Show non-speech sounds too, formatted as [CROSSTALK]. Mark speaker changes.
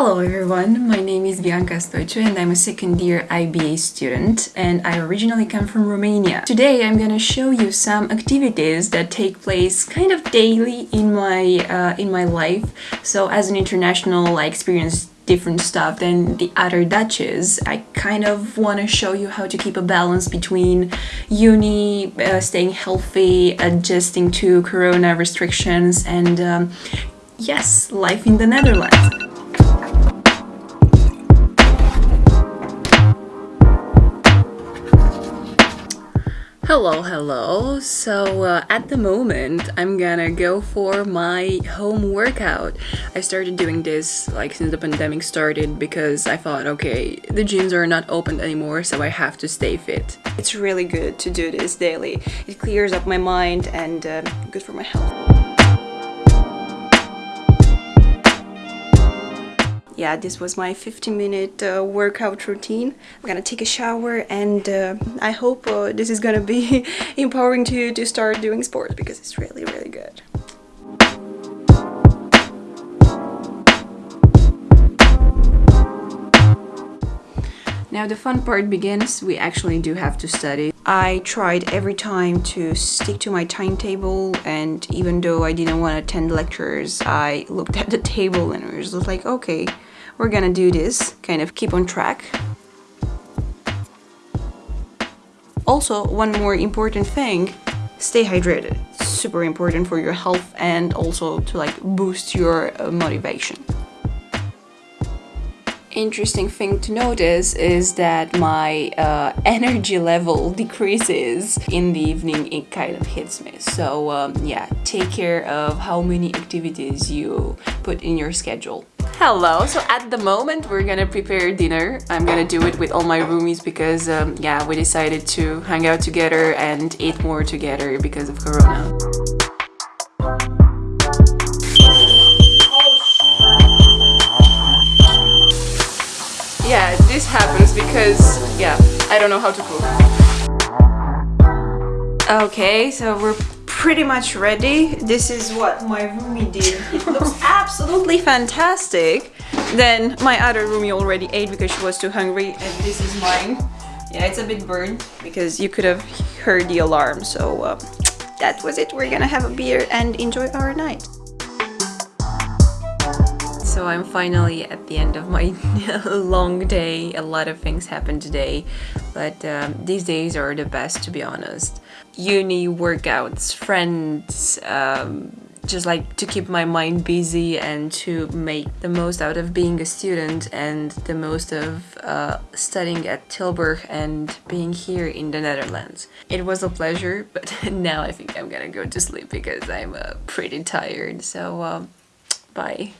Speaker 1: Hello everyone, my name is Bianca Stoicu and I'm a second year IBA student and I originally come from Romania. Today I'm gonna show you some activities that take place kind of daily in my uh, in my life. So as an international I experience different stuff than the other Dutches. I kind of want to show you how to keep a balance between uni, uh, staying healthy, adjusting to corona restrictions and um, yes, life in the Netherlands. Hello, hello. So uh, at the moment, I'm gonna go for my home workout. I started doing this like since the pandemic started because I thought, okay, the gyms are not open anymore, so I have to stay fit. It's really good to do this daily. It clears up my mind and uh, good for my health. Yeah, this was my 15 minute uh, workout routine. I'm gonna take a shower and uh, I hope uh, this is gonna be [LAUGHS] empowering to you to start doing sports because it's really, really good. Now the fun part begins, we actually do have to study. I tried every time to stick to my timetable and even though I didn't want to attend lectures, I looked at the table and was just like, okay, we're gonna do this, kind of keep on track. Also, one more important thing, stay hydrated. super important for your health and also to like boost your uh, motivation interesting thing to notice is that my uh, [LAUGHS] energy level [LAUGHS] decreases in the evening it kind of hits me so um, yeah take care of how many activities you put in your schedule Hello, so at the moment we're gonna prepare dinner. I'm gonna do it with all my roomies because um, yeah, we decided to hang out together and eat more together because of Corona. Yeah, this happens because, yeah, I don't know how to cook. Okay, so we're pretty much ready. This is what my roomie did. It [LAUGHS] looks absolutely fantastic. Then my other roomie already ate because she was too hungry and this is mine. Yeah, it's a bit burned because you could have heard the alarm. So uh, that was it. We're gonna have a beer and enjoy our night. So I'm finally at the end of my [LAUGHS] long day. A lot of things happened today, but um, these days are the best to be honest. Uni, workouts, friends, um, just like to keep my mind busy and to make the most out of being a student and the most of uh, studying at Tilburg and being here in the Netherlands. It was a pleasure, [LAUGHS] but now I think I'm gonna go to sleep because I'm uh, pretty tired, so uh, bye.